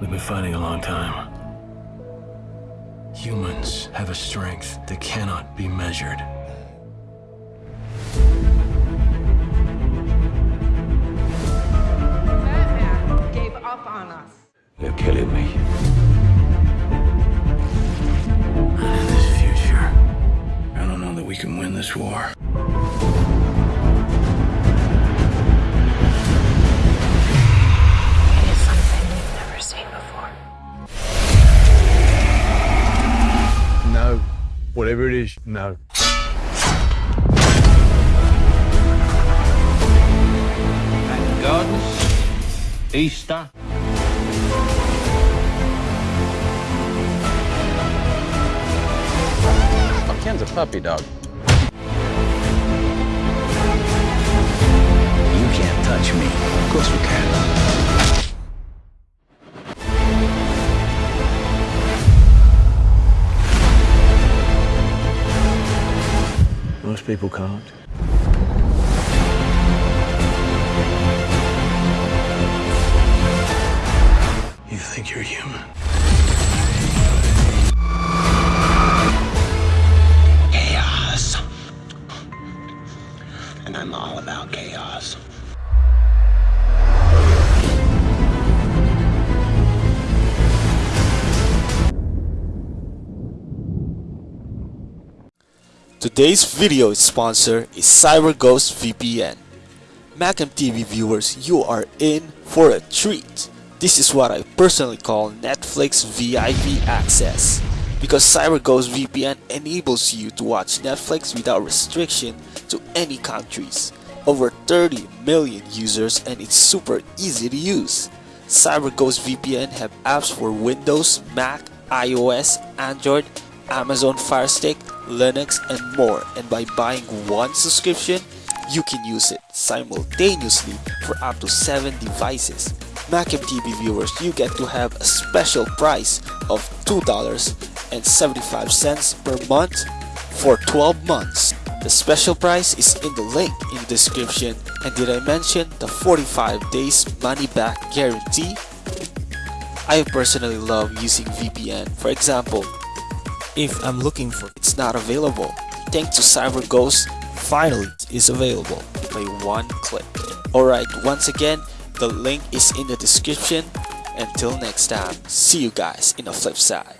We've been fighting a long time. Humans have a strength that cannot be measured. Batman gave up on us. They're killing me. And in this future, I don't know that we can win this war. Whatever it is, no. Thank God. Easter. Ken's a puppy dog. Most people can't. You think you're human? chaos. And I'm all about chaos. Today's video sponsor is CyberGhost VPN. Macam TV viewers, you are in for a treat. This is what I personally call Netflix VIP access. Because CyberGhost VPN enables you to watch Netflix without restriction to any countries. Over 30 million users and it's super easy to use. CyberGhost VPN have apps for Windows, Mac, iOS, Android, Amazon Fire Stick, Linux, and more. And by buying one subscription, you can use it simultaneously for up to 7 devices. Macam TV viewers, you get to have a special price of $2.75 per month for 12 months. The special price is in the link in the description. And did I mention the 45 days money back guarantee? I personally love using VPN. For example, if I'm looking for it's not available. Thanks to CyberGhost, finally it is available by one click. Alright, once again, the link is in the description. Until next time, see you guys in the flip side.